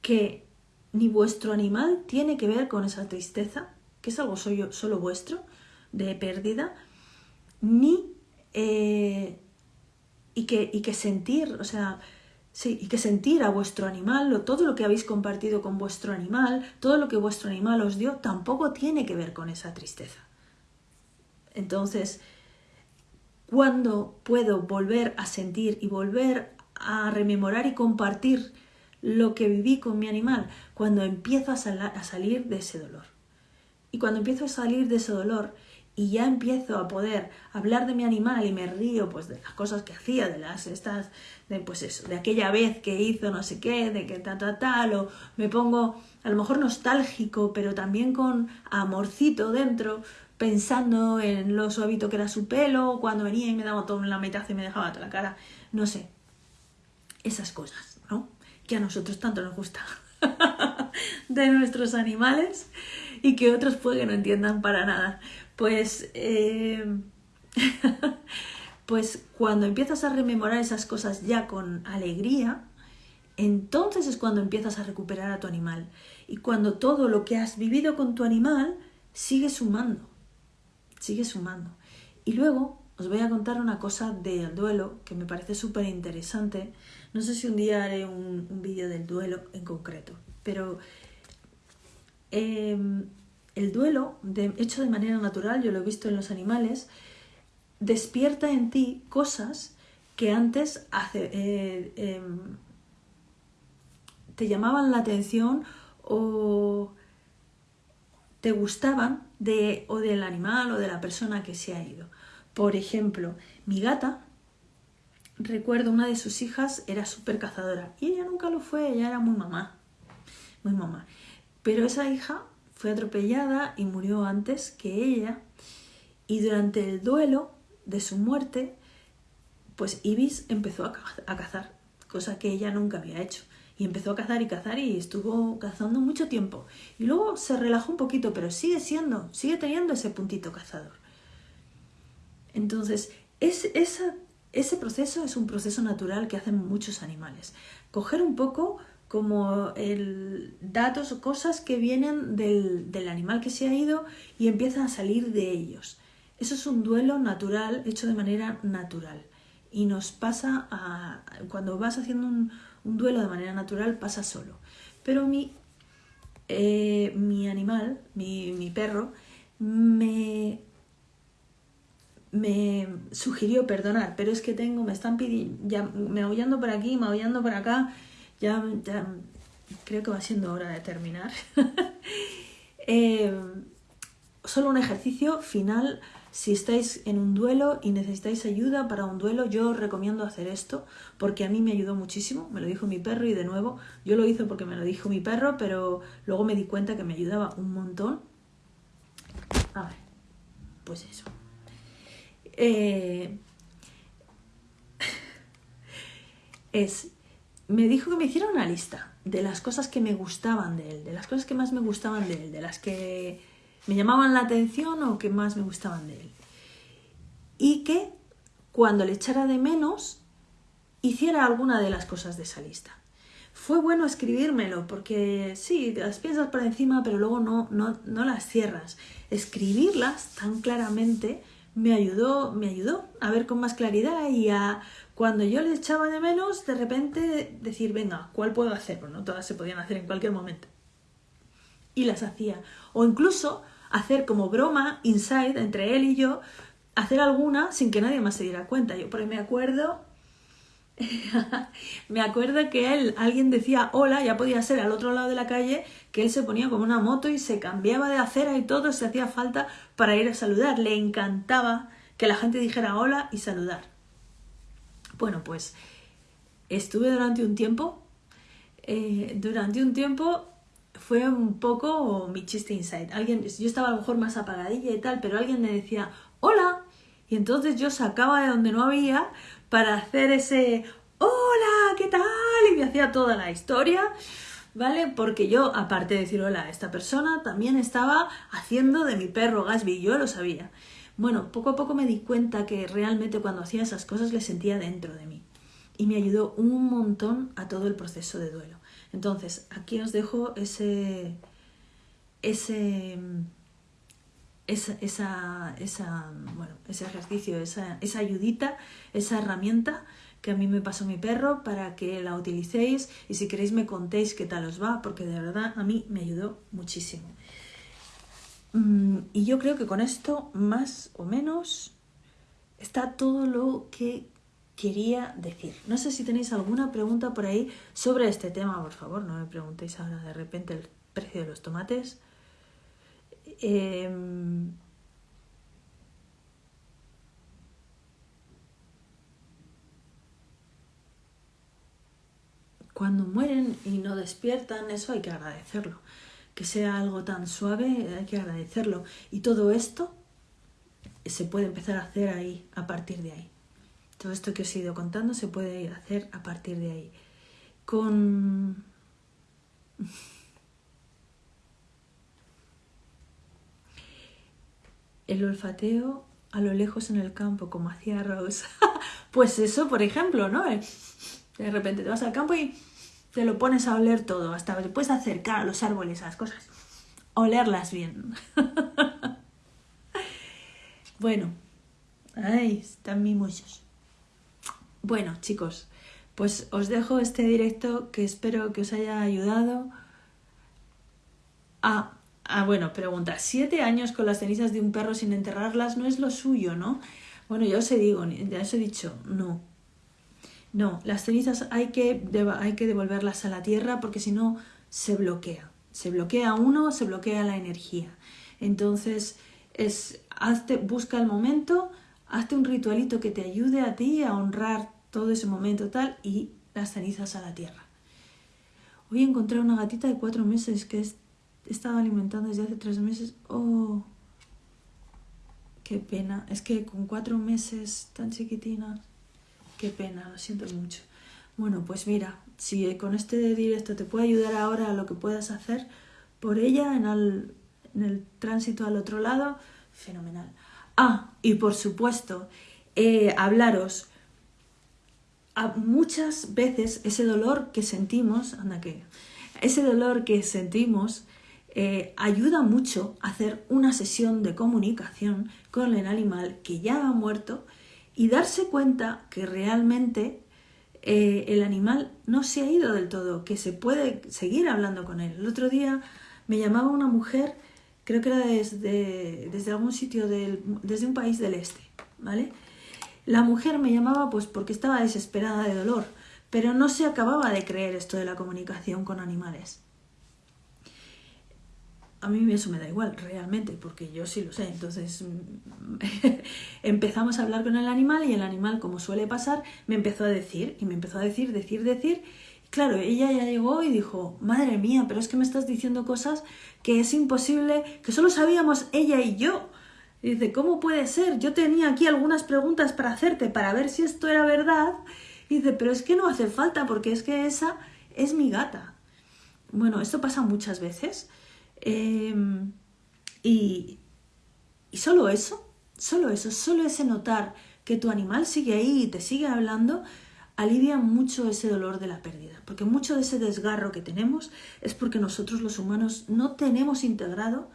que ni vuestro animal tiene que ver con esa tristeza, que es algo solo, solo vuestro, de pérdida, ni... Eh, y, que, y que sentir, o sea, Sí, y que sentir a vuestro animal, todo lo que habéis compartido con vuestro animal, todo lo que vuestro animal os dio, tampoco tiene que ver con esa tristeza. Entonces, ¿cuándo puedo volver a sentir y volver a rememorar y compartir lo que viví con mi animal? Cuando empiezo a, a salir de ese dolor. Y cuando empiezo a salir de ese dolor y ya empiezo a poder hablar de mi animal y me río pues de las cosas que hacía, de las estas, de pues eso, de aquella vez que hizo no sé qué, de que tal, tal, tal, o me pongo a lo mejor nostálgico, pero también con amorcito dentro, pensando en lo suavito que era su pelo, cuando venía y me daba todo en la mitad y me dejaba toda la cara, no sé, esas cosas, ¿no? Que a nosotros tanto nos gusta (laughs) de nuestros animales y que otros pueden que no entiendan para nada. Pues, eh, (laughs) pues cuando empiezas a rememorar esas cosas ya con alegría, entonces es cuando empiezas a recuperar a tu animal. Y cuando todo lo que has vivido con tu animal sigue sumando, sigue sumando. Y luego os voy a contar una cosa del duelo que me parece súper interesante. No sé si un día haré un, vídeo del duelo en concreto, pero em, el duelo, hecho de manera natural, yo lo he visto en los animales, despierta en ti cosas que antes eh, em, te llamaban la atención o te gustaban de, o del animal o de la persona que se ha ido. Por ejemplo, mi gata, recuerdo una de sus hijas era súper cazadora y ella nunca lo fue, ella era muy mamá, muy mamá. Pero esa hija fue atropellada y murió antes que ella. Y durante el duelo de su muerte, pues Ibis empezó a cazar, cosa que ella nunca había hecho. Y empezó a cazar y cazar y estuvo cazando mucho tiempo. Y luego se relajó un poquito, pero sigue siendo, sigue teniendo ese puntito cazador. Entonces, es, ese proceso es un proceso natural que hacen muchos animales. Coger un poco como el, datos o cosas que vienen del, del, animal que se ha ido y empiezan a salir de ellos. Eso es un duelo natural, hecho de manera natural. Y nos pasa a, cuando vas haciendo un, duelo de manera natural, pasa solo. Pero mi, eh, mi animal, mi, mi perro, me, me sugirió perdonar, pero es que tengo, me están pidiendo, ya, me aullando por aquí, me aullando por acá, ya, creo que va siendo hora de terminar. (laughs) Eh, solo un ejercicio final. Si estáis en un duelo y necesitáis ayuda para un duelo, yo os recomiendo hacer esto porque a mí me ayudó muchísimo. Me lo dijo mi perro y de nuevo yo lo hice porque me lo dijo mi perro, pero luego me di cuenta que me ayudaba un montón. A ver, pues eso. Eh, (laughs) es me dijo que me hiciera una lista de las cosas que me gustaban de él, de las cosas que más me gustaban de él, de las que me llamaban la atención o que más me gustaban de él. Y que cuando le echara de menos, hiciera alguna de las cosas de esa lista. Fue bueno escribírmelo porque sí, las piensas por encima, pero luego no, no, no las cierras. Escribirlas tan claramente me ayudó, me ayudó a ver con más claridad y a cuando yo le echaba de menos, de repente decir, venga, ¿cuál puedo hacer? Pues no todas se podían hacer en cualquier momento. Y las hacía. O incluso hacer como broma, inside, entre él y yo, hacer alguna sin que nadie más se diera cuenta. Yo por ahí me acuerdo, (laughs) me acuerdo que él, alguien decía hola, ya podía ser al otro lado de la calle, que él se ponía como una moto y se cambiaba de acera y todo se hacía falta para ir a saludar. Le encantaba que la gente dijera hola y saludar. Bueno, pues estuve durante un tiempo, eh, durante un tiempo fue un poco mi chiste inside. Alguien, yo estaba a lo mejor más apagadilla y tal, pero alguien me decía, hola, y entonces yo sacaba de donde no había para hacer ese, hola, ¿qué tal? Y me hacía toda la historia ¿vale? Porque yo, aparte de decir hola a esta persona, también estaba haciendo de mi perro Gasby, yo lo sabía. Bueno, poco a poco me di cuenta que realmente cuando hacía esas cosas le sentía dentro de mí y me ayudó un montón a todo el proceso de duelo. Entonces, aquí os dejo ese, ese, esa, esa, esa bueno, ese ejercicio, esa, esa ayudita, esa herramienta que a mí me pasó mi perro para que la utilicéis y si queréis me contéis qué tal os va, porque de verdad a mí me ayudó muchísimo. Mm, y yo creo que con esto, más o menos, está todo lo que quería decir. No sé si tenéis alguna pregunta por ahí sobre este tema, por favor, no me preguntéis ahora de repente el precio de los tomates. Em, cuando mueren y no despiertan, eso hay que agradecerlo. Que sea algo tan suave, hay que agradecerlo. Y todo esto se puede empezar a hacer ahí, a partir de ahí. Todo esto que os he ido contando se puede hacer a partir de ahí. Con... El olfateo a lo lejos en el campo, como hacía Rose. (laughs) pues eso, por ejemplo, ¿no? De repente te vas al campo y te lo pones a oler todo, hasta te puedes acercar a los árboles, a las cosas, olerlas bien. (laughs) bueno, ay, están mimosos. Bueno, chicos, pues os dejo este directo que espero que os haya ayudado a... Ah, bueno, pregunta, siete años con las cenizas de un perro sin enterrarlas no es lo suyo, ¿no? Bueno, ya os he digo, ya os he dicho, no, no, las cenizas hay que, hay que devolverlas a la tierra porque si no se bloquea. Se bloquea uno, se bloquea la energía. Entonces, es, hazte, busca el momento, hazte un ritualito que te ayude a ti a honrar todo ese momento tal y las cenizas a la tierra. Hoy encontré una gatita de cuatro meses que he estado alimentando desde hace tres meses. Oh, qué pena. Es que con cuatro meses tan chiquitina Qué pena, lo siento mucho. Bueno, pues mira, si con este directo te puede ayudar ahora a lo que puedas hacer por ella en el, tránsito al otro lado, fenomenal. Ah, y por supuesto, eh, hablaros. A muchas veces ese dolor que sentimos, anda que, ese dolor que sentimos eh, ayuda mucho hacer una sesión de comunicación con el animal que ya ha muerto y darse cuenta que realmente eh, el animal no se ha ido del todo, que se puede seguir hablando con él. El otro día me llamaba una mujer, creo que era desde, desde algún sitio, del, desde un país del este, ¿vale? La mujer me llamaba pues porque estaba desesperada de dolor, pero no se acababa de creer esto de la comunicación con animales a mí eso me da igual, realmente, porque yo sí lo sé. Entonces (laughs) empezamos a hablar con el animal y el animal, como suele pasar, me empezó a decir, y me empezó a decir, decir, decir. Claro, ella ya llegó y dijo, madre mía, pero es que me estás diciendo cosas que es imposible, que solo sabíamos ella y yo. Y dice, ¿cómo puede ser? Yo tenía aquí algunas preguntas para hacerte para ver si esto era verdad. Y dice, pero es que no hace falta porque es que esa es mi gata. Bueno, esto pasa muchas veces. Em, y, y solo eso, solo eso, solo ese notar que tu animal sigue ahí y te sigue hablando, alivia mucho ese dolor de la pérdida. Porque mucho de ese desgarro que tenemos es porque nosotros los humanos no tenemos integrado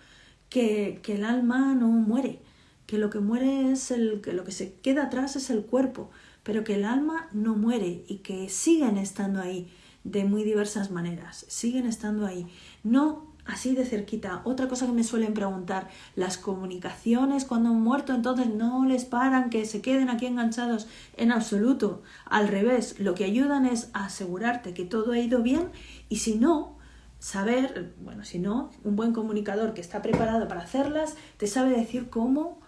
que, que el alma no muere, que lo que muere es el, que lo que se queda atrás es el cuerpo, pero que el alma no muere y que siguen estando ahí de muy diversas maneras, siguen estando ahí. No así de cerquita. Otra cosa que me suelen preguntar, las comunicaciones cuando han muerto, entonces no les paran, que se queden aquí enganchados en absoluto. Al revés, lo que ayudan es asegurarte que todo ha ido bien y si no, saber, bueno, si no, un buen comunicador que está preparado para hacerlas, te sabe decir cómo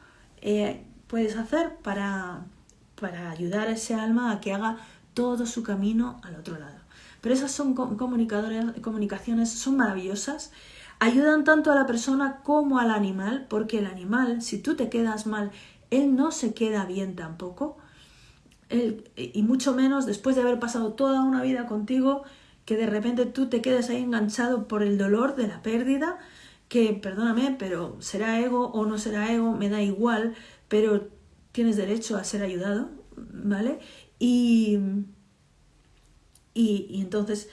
eh, puedes hacer para, para ayudar a ese alma a que haga todo su camino al otro lado. Pero esas son comunicaciones, son maravillosas, ayudan tanto a la persona como al animal, porque el animal, si tú te quedas mal, él no se queda bien tampoco, y mucho menos después de haber pasado toda una vida contigo, que de repente tú te quedes ahí enganchado por el dolor de la pérdida, que perdóname, pero será ego o no será ego, me da igual, pero tienes derecho a ser ayudado, ¿vale? Y, y, entonces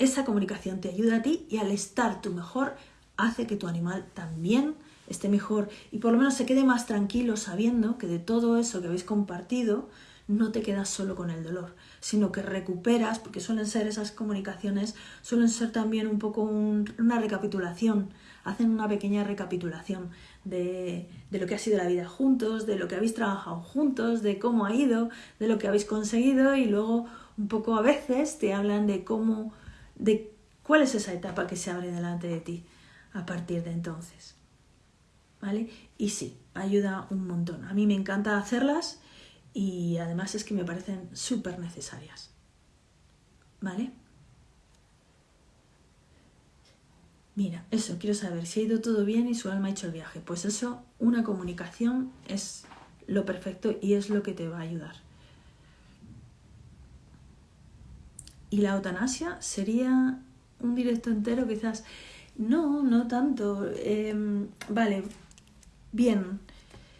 esa comunicación te ayuda a ti y al estar tú mejor hace que tu animal también esté mejor y por lo menos se quede más tranquilo sabiendo que de todo eso que habéis compartido no te quedas solo con el dolor, sino que recuperas, porque suelen ser esas comunicaciones, suelen ser también un poco una recapitulación, hacen una pequeña recapitulación de, de, lo que ha sido la vida juntos, de lo que habéis trabajado juntos, de cómo ha ido, de lo que habéis conseguido y luego un poco a veces te hablan de cómo, de cuál es esa etapa que se abre delante de ti a partir de entonces. ¿Vale? Y sí, ayuda un montón. A mí me encanta hacerlas y además es que me parecen súper necesarias. ¿Vale? Mira, eso, quiero saber si ha ido todo bien y su alma ha hecho el viaje. Pues eso, una comunicación es lo perfecto y es lo que te va a ayudar. Y la eutanasia sería un directo entero, quizás. No, no tanto. Em, vale, bien.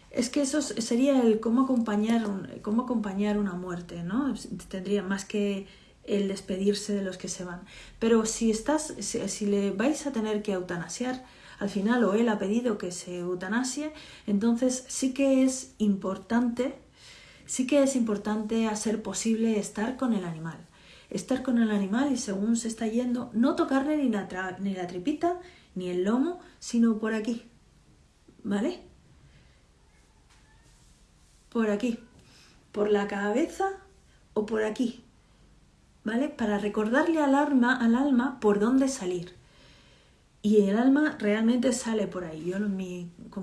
Es que eso sería el cómo acompañar, cómo acompañar una muerte, ¿no? Tendría más que el despedirse de los que se van. Pero si estás, si, le vais a tener que eutanasiar, al final o él ha pedido que se eutanasie, entonces sí que es importante, sí que es importante hacer posible estar con el animal. Estar con el animal y según se está yendo, no tocarle ni la, ni la tripita, ni el lomo, sino por aquí. ¿Vale? Por aquí. Por la cabeza o por aquí. ¿vale? Para recordarle al alma, al alma por dónde salir. Y el alma realmente sale por ahí. Yo con,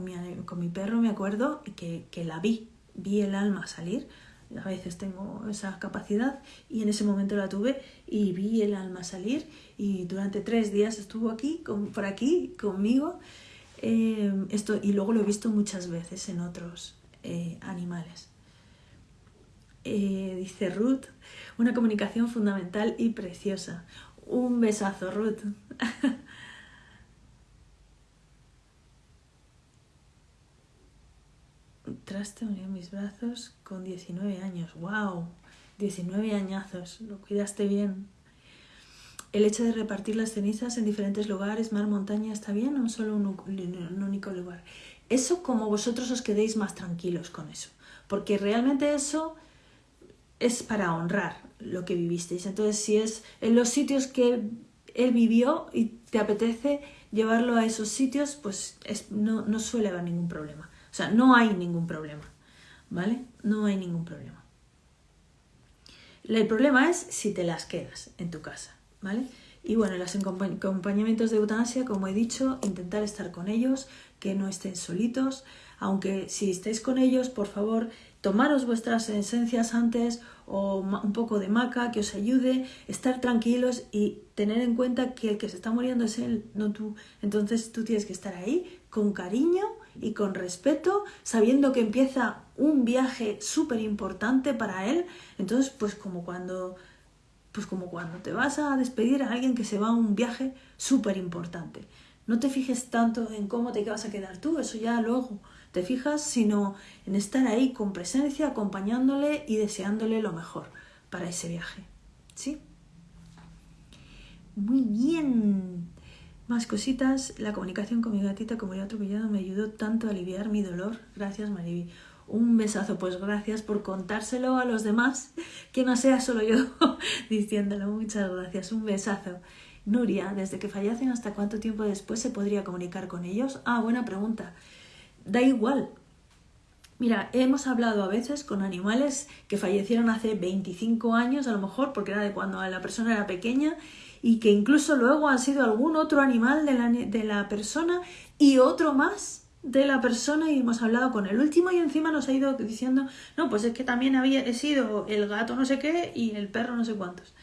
mi, con mi perro me acuerdo que, que la vi, vi el alma salir. A veces tengo esa capacidad y en ese momento la tuve y vi el alma salir y durante tres días estuvo aquí, por aquí, conmigo. Eh, esto, y luego lo he visto muchas veces en otros eh, animales. Eh, dice Ruth, una comunicación fundamental y preciosa. Un besazo, Ruth. (laughs) Traste unió mis brazos con 19 años. ¡Wow! 19 añazos. Lo cuidaste bien. El hecho de repartir las cenizas en diferentes lugares, mar, montaña, ¿está bien o solo un, único lugar? Eso como vosotros os quedéis más tranquilos con eso. Porque realmente eso es para honrar lo que vivisteis. Entonces, si es en los sitios que él vivió y te apetece llevarlo a esos sitios, pues no, no suele haber ningún problema. Sea, no hay ningún problema. ¿Vale? No hay ningún problema. El problema es si te las quedas en tu casa. ¿Vale? Y bueno, los acompañamientos de eutanasia, como he dicho, intentar estar con ellos, que no estén solitos, aunque si estáis con ellos, por favor, tomaros vuestras esencias antes o un poco de maca que os ayude, estar tranquilos y tener en cuenta que el que se está muriendo es él, no tú. Entonces tú tienes que estar ahí con cariño y con respeto, sabiendo que empieza un viaje súper importante para él. Entonces, pues como cuando pues como cuando te vas a despedir a alguien que se va a un viaje súper importante. No te fijes tanto en cómo te vas a quedar tú, eso ya luego te fijas, sino en estar ahí con presencia, acompañándole y deseándole lo mejor para ese viaje. ¿Sí? Muy bien. Más cositas. La comunicación con mi gatita, como ya atropellado, me ayudó tanto a aliviar mi dolor. Gracias, Mariby. Un besazo, pues gracias por contárselo a los demás, que no sea solo yo (laughs) diciéndolo. Muchas gracias. Un besazo. Nuria, desde que fallecen hasta cuánto tiempo después se podría comunicar con ellos? Ah, buena pregunta da igual. Mira, hemos hablado a veces con animales que fallecieron hace 25 años, a lo mejor, porque era de cuando la persona era pequeña, y que incluso luego han sido algún otro animal de la, de la persona y otro más de la persona y hemos hablado con el último y encima nos ha ido diciendo, no, pues es que también había sido el gato no sé qué y el perro no sé cuántos.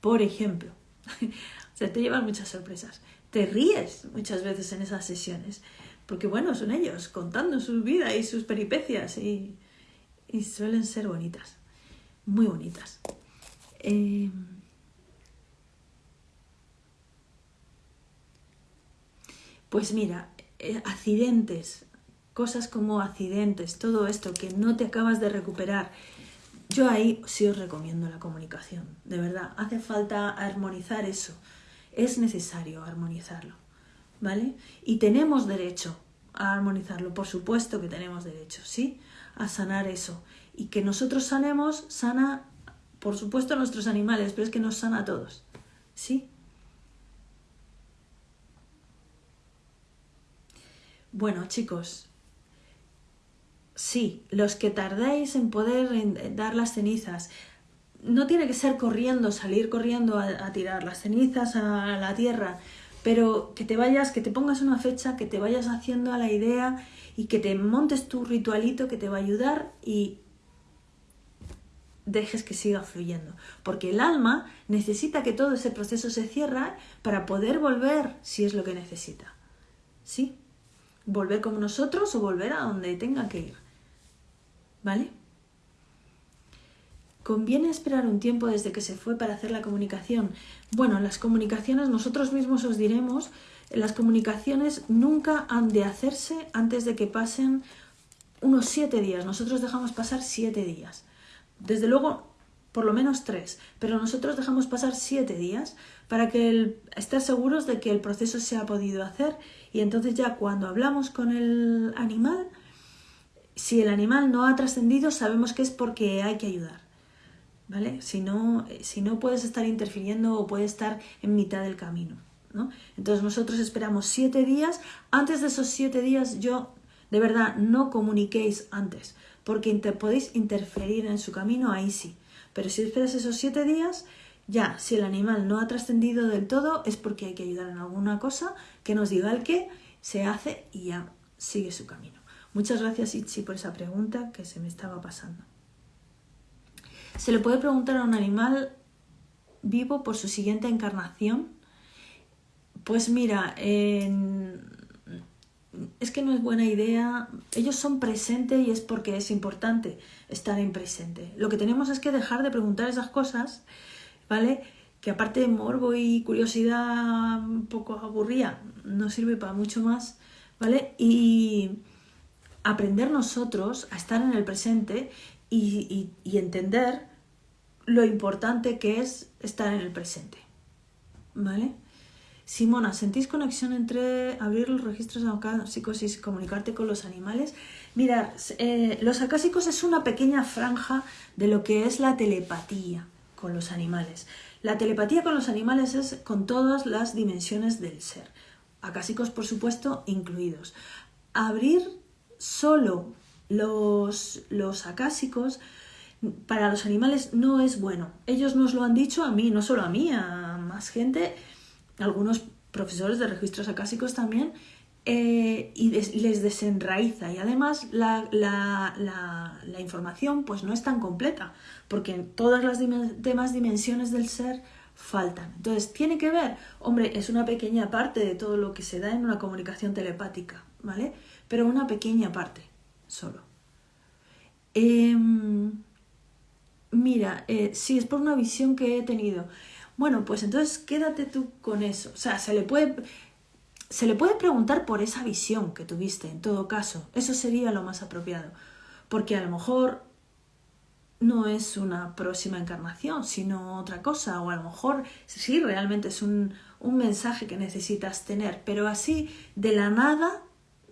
Por ejemplo, (laughs) o sea, te llevan muchas sorpresas. Te ríes muchas veces en esas sesiones porque bueno, son ellos contando su vida y sus peripecias y, suelen ser bonitas, muy bonitas. Eh, Pues mira, eh, accidentes, cosas como accidentes, todo esto que no te acabas de recuperar, yo ahí sí os recomiendo la comunicación, de verdad, hace falta armonizar eso, es necesario armonizarlo, ¿vale? Y tenemos derecho a armonizarlo, por supuesto que tenemos derecho, ¿sí? A sanar eso. Y que nosotros sanemos, sana, por supuesto, a nuestros animales, pero es que nos sana a todos, ¿sí? Bueno, chicos, sí, los que tardéis en poder dar las cenizas, no tiene que ser corriendo, salir corriendo a, tirar las cenizas a la tierra, pero que te vayas, que te pongas una fecha, que te vayas haciendo a la idea y que te montes tu ritualito que te va a ayudar y dejes que siga fluyendo. Porque el alma necesita que todo ese proceso se cierre para poder volver si es lo que necesita. ¿Sí? Volver como nosotros o volver a donde tenga que ir. ¿Vale? ¿Conviene esperar un tiempo desde que se fue para hacer la comunicación? Bueno, las comunicaciones nosotros mismos os diremos, las comunicaciones nunca han de hacerse antes de que pasen unos siete días. Nosotros dejamos pasar siete días. Desde luego, por lo menos tres, pero nosotros dejamos pasar siete días para que el, estar seguros de que el proceso se ha podido hacer y entonces ya cuando hablamos con el animal, si el animal no ha trascendido, sabemos que es porque hay que ayudar. ¿Vale? Si no, si no puedes estar interfiriendo o puede estar en mitad del camino. ¿no? Entonces nosotros esperamos siete días. Antes de esos siete días yo, de verdad, no comuniquéis antes, porque podéis interferir en su camino, ahí sí. Pero si esperas esos siete días, ya, si el animal no ha trascendido del todo, es porque hay que ayudar en alguna cosa que nos diga el qué, se hace y ya sigue su camino. Muchas gracias, Itzi, por esa pregunta que se me estaba pasando. ¿Se le puede preguntar a un animal vivo por su siguiente encarnación? Pues mira, es que no es buena idea. Ellos son presentes y es porque es importante estar en presente. Lo que tenemos es que dejar de preguntar esas cosas ¿vale? Que aparte de morbo y curiosidad un poco aburrida, no sirve para mucho más, ¿vale? Y aprender nosotros a estar en el presente y, entender lo importante que es estar en el presente, ¿vale? Simona, ¿sentís conexión entre abrir los registros acásicos y comunicarte con los animales? Mirad, eh, los acásicos es una pequeña franja de lo que es la telepatía, con los animales. La telepatía con los animales es con todas las dimensiones del ser, acásicos por supuesto incluidos. Abrir solo los, los acásicos para los animales no es bueno. Ellos nos lo han dicho a mí, no solo a mí, a más gente, algunos profesores de registros acásicos también, eh, y les desenraiza y además la, información pues no es tan completa porque todas las demás dimensiones del ser faltan. Entonces, ¿tiene que ver? Hombre, es una pequeña parte de todo lo que se da en una comunicación telepática, ¿vale? Pero una pequeña parte solo. Em, mira, eh, si es por una visión que he tenido. Bueno, pues entonces quédate tú con eso. O sea, se le puede se le puede preguntar por esa visión que tuviste, en todo caso. Eso sería lo más apropiado. Porque a lo mejor no es una próxima encarnación, sino otra cosa. O a lo mejor sí, realmente es un, mensaje que necesitas tener. Pero así, de la nada,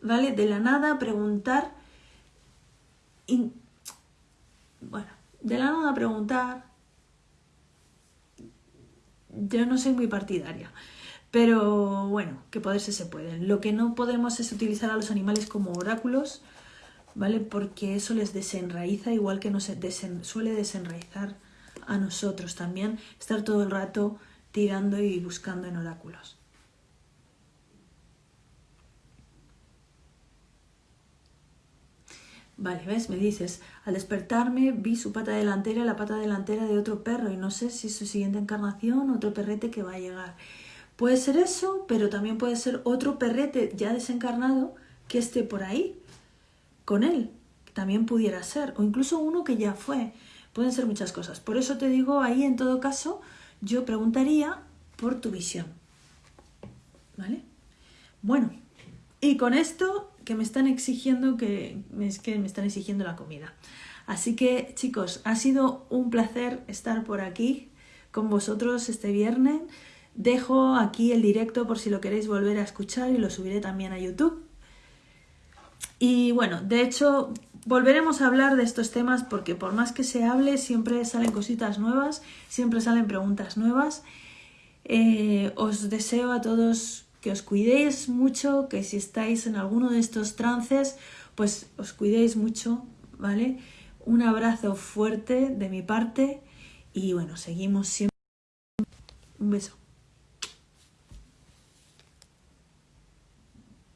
¿vale? De la nada preguntar... bueno, de la nada preguntar... Yo no soy muy partidaria. Pero bueno, que poderse se pueden. Lo que no podemos es utilizar a los animales como oráculos, ¿vale? Porque eso les desenraiza, igual que nos suele desenraizar a nosotros también, estar todo el rato tirando y buscando en oráculos. Vale, ¿ves? Me dices, al despertarme vi su pata delantera la pata delantera de otro perro y no sé si es su siguiente encarnación, otro perrete que va a llegar. Puede ser eso, pero también puede ser otro perrete ya desencarnado que esté por ahí con él, también pudiera ser, o incluso uno que ya fue. Pueden ser muchas cosas. Por eso te digo, ahí en todo caso, yo preguntaría por tu visión. ¿Vale? Bueno, Y con esto que me están exigiendo que es que me están exigiendo la comida. Así que chicos, ha sido un placer estar por aquí con vosotros este viernes. Dejo aquí el directo por si lo queréis volver a escuchar y lo subiré también a YouTube. Y bueno, de hecho, volveremos a hablar de estos temas porque por más que se hable, siempre salen cositas nuevas, siempre salen preguntas nuevas. Eh, os deseo a todos que os cuidéis mucho, que si estáis en alguno de estos trances, pues os cuidéis mucho, ¿vale? Un abrazo fuerte de mi parte y bueno, seguimos siempre. Un beso.